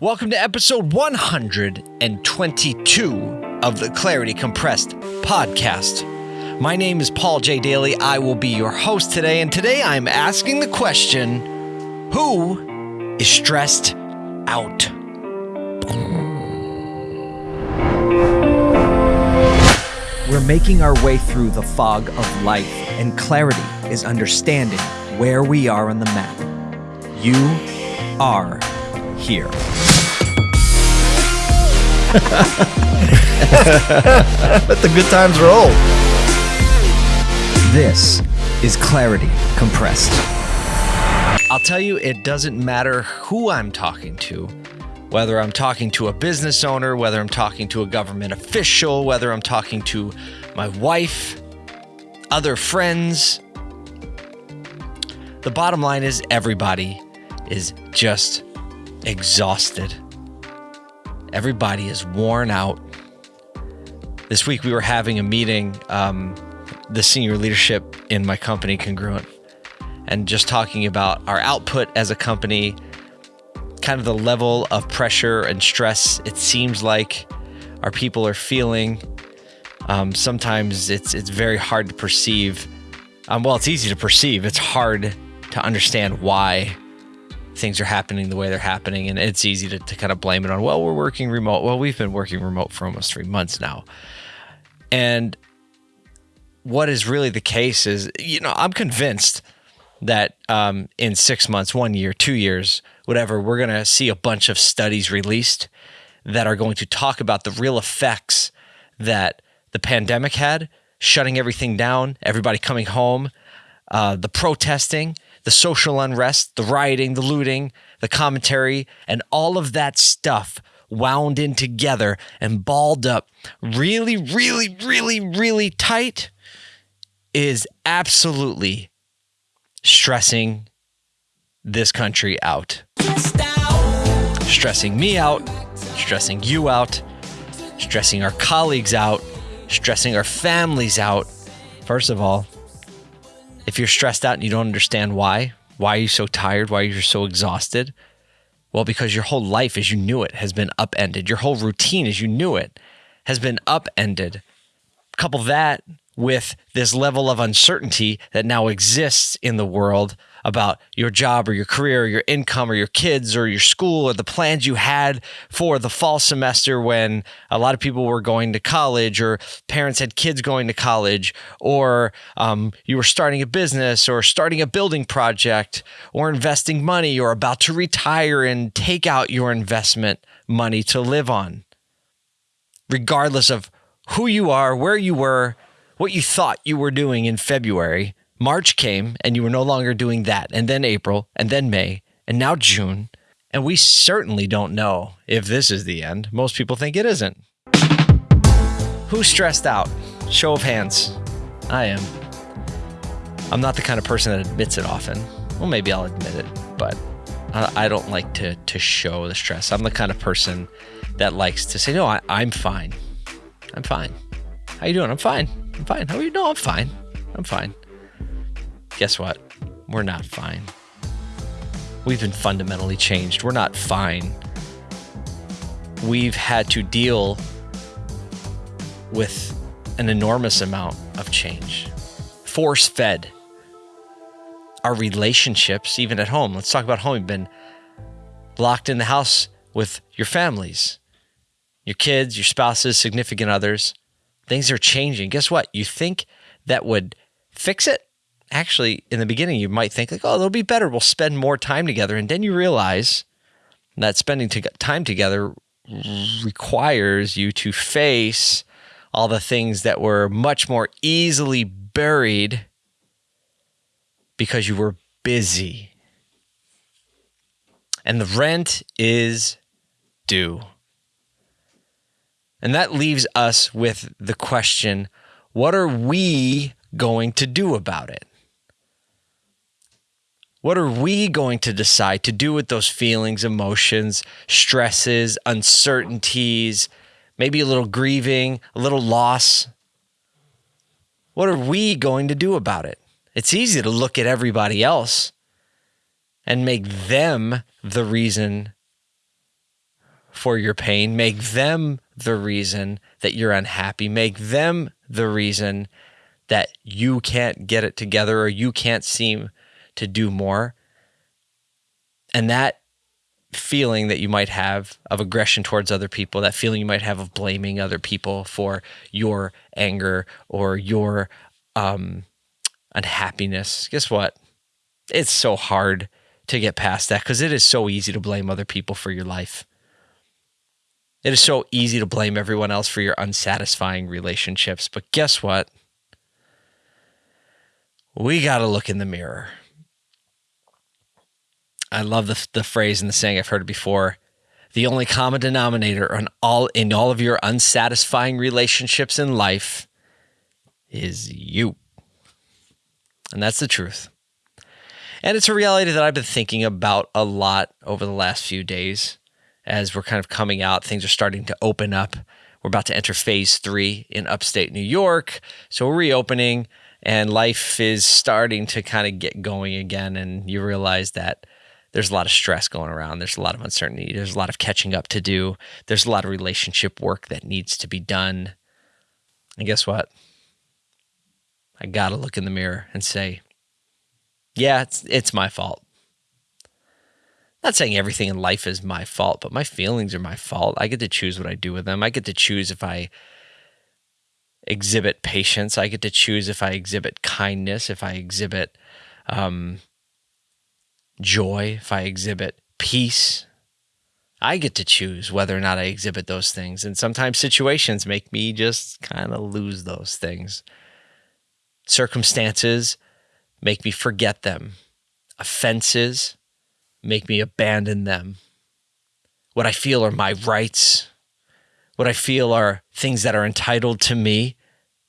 Welcome to episode 122 of the Clarity Compressed podcast. My name is Paul J. Daly. I will be your host today, and today I'm asking the question Who is stressed out? We're making our way through the fog of life, and clarity is understanding where we are on the map. You are here. Let the good times roll. This is Clarity Compressed. I'll tell you, it doesn't matter who I'm talking to, whether I'm talking to a business owner, whether I'm talking to a government official, whether I'm talking to my wife, other friends. The bottom line is everybody is just exhausted. Everybody is worn out. This week we were having a meeting, um, the senior leadership in my company, Congruent, and just talking about our output as a company, kind of the level of pressure and stress it seems like our people are feeling. Um, sometimes it's it's very hard to perceive. Um, well, it's easy to perceive. It's hard to understand why things are happening the way they're happening, and it's easy to, to kind of blame it on. Well, we're working remote. Well, we've been working remote for almost three months now, and what is really the case is, you know, I'm convinced that um, in six months, one year, two years, whatever, we're going to see a bunch of studies released that are going to talk about the real effects that the pandemic had, shutting everything down, everybody coming home, uh, the protesting, the social unrest, the rioting, the looting, the commentary, and all of that stuff wound in together and balled up really, really, really, really tight is absolutely stressing this country out. Stressing me out, stressing you out, stressing our colleagues out, stressing our families out. First of all, if you're stressed out and you don't understand why, why are you so tired? Why are you so exhausted? Well, because your whole life as you knew it has been upended. Your whole routine as you knew it has been upended. Couple that with this level of uncertainty that now exists in the world about your job or your career or your income or your kids or your school or the plans you had for the fall semester when a lot of people were going to college or parents had kids going to college or um, you were starting a business or starting a building project or investing money or about to retire and take out your investment money to live on. Regardless of who you are, where you were, what you thought you were doing in February, March came and you were no longer doing that. And then April, and then May, and now June. And we certainly don't know if this is the end. Most people think it isn't. Who's stressed out? Show of hands. I am. I'm not the kind of person that admits it often. Well, maybe I'll admit it, but I don't like to to show the stress. I'm the kind of person that likes to say, "No, I, I'm fine. I'm fine. How you doing? I'm fine. I'm fine. How are you? No, I'm fine. I'm fine." Guess what? We're not fine. We've been fundamentally changed. We're not fine. We've had to deal with an enormous amount of change, force fed. Our relationships, even at home. Let's talk about home. You've been locked in the house with your families, your kids, your spouses, significant others. Things are changing. Guess what? You think that would fix it? Actually, in the beginning, you might think like, "Oh, it'll be better. We'll spend more time together," and then you realize that spending time together requires you to face all the things that were much more easily buried because you were busy. And the rent is due. And that leaves us with the question what are we going to do about it? What are we going to decide to do with those feelings, emotions, stresses, uncertainties, maybe a little grieving, a little loss? What are we going to do about it? It's easy to look at everybody else and make them the reason for your pain, make them the reason that you're unhappy, make them the reason that you can't get it together or you can't seem to do more. And that feeling that you might have of aggression towards other people, that feeling you might have of blaming other people for your anger or your um, unhappiness, guess what? It's so hard to get past that because it is so easy to blame other people for your life. It is so easy to blame everyone else for your unsatisfying relationships. But guess what? We got to look in the mirror. I love the, the phrase and the saying, I've heard before. The only common denominator on all in all of your unsatisfying relationships in life is you. And that's the truth. And it's a reality that I've been thinking about a lot over the last few days as we're kind of coming out. Things are starting to open up. We're about to enter phase three in upstate New York. So we're reopening and life is starting to kind of get going again. And you realize that there's a lot of stress going around. There's a lot of uncertainty. There's a lot of catching up to do. There's a lot of relationship work that needs to be done. And guess what? I got to look in the mirror and say, yeah, it's, it's my fault. Not saying everything in life is my fault, but my feelings are my fault. I get to choose what I do with them. I get to choose if I exhibit patience. I get to choose if I exhibit kindness, if I exhibit um, joy, if I exhibit peace. I get to choose whether or not I exhibit those things. And sometimes situations make me just kind of lose those things. Circumstances make me forget them. Offenses make me abandon them. What I feel are my rights. What I feel are things that are entitled to me,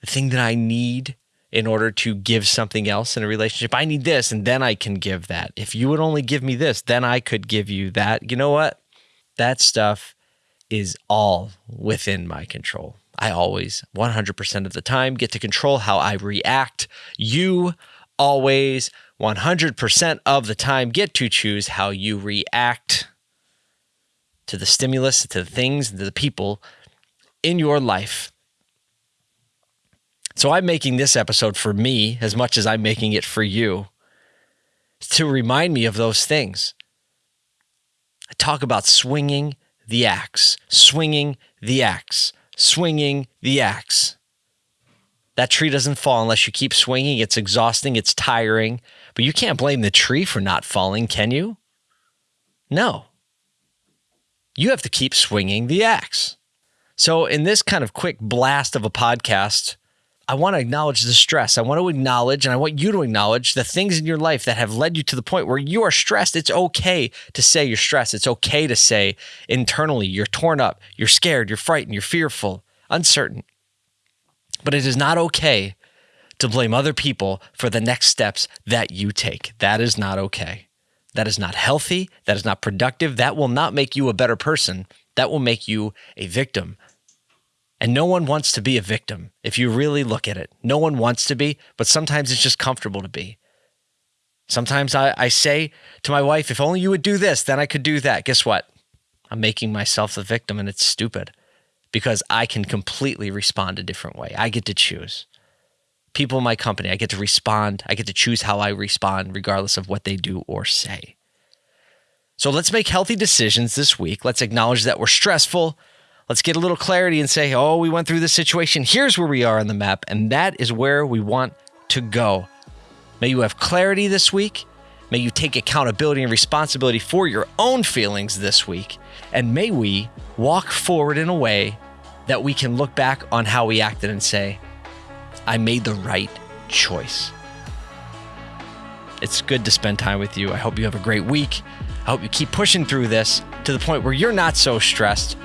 the thing that I need in order to give something else in a relationship. I need this, and then I can give that. If you would only give me this, then I could give you that. You know what? That stuff is all within my control. I always, 100% of the time, get to control how I react. You always, 100% of the time, get to choose how you react to the stimulus, to the things, to the people in your life. So I'm making this episode for me as much as I'm making it for you to remind me of those things. I talk about swinging the axe, swinging the axe, swinging the axe. That tree doesn't fall unless you keep swinging. It's exhausting, it's tiring, but you can't blame the tree for not falling, can you? No. You have to keep swinging the axe. So, in this kind of quick blast of a podcast, I want to acknowledge the stress. I want to acknowledge and I want you to acknowledge the things in your life that have led you to the point where you are stressed. It's okay to say you're stressed. It's okay to say internally you're torn up, you're scared, you're frightened, you're fearful, uncertain. But it is not okay to blame other people for the next steps that you take. That is not okay. That is not healthy. That is not productive. That will not make you a better person. That will make you a victim and no one wants to be a victim if you really look at it. No one wants to be, but sometimes it's just comfortable to be. Sometimes I, I say to my wife, if only you would do this, then I could do that. Guess what? I'm making myself the victim and it's stupid because I can completely respond a different way. I get to choose. People in my company, I get to respond. I get to choose how I respond, regardless of what they do or say. So let's make healthy decisions this week. Let's acknowledge that we're stressful. Let's get a little clarity and say, oh, we went through this situation. Here's where we are on the map. And that is where we want to go. May you have clarity this week. May you take accountability and responsibility for your own feelings this week. And may we walk forward in a way that we can look back on how we acted and say, I made the right choice. It's good to spend time with you. I hope you have a great week. I hope you keep pushing through this to the point where you're not so stressed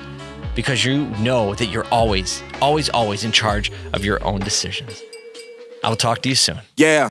because you know that you're always, always, always in charge of your own decisions. I will talk to you soon. Yeah.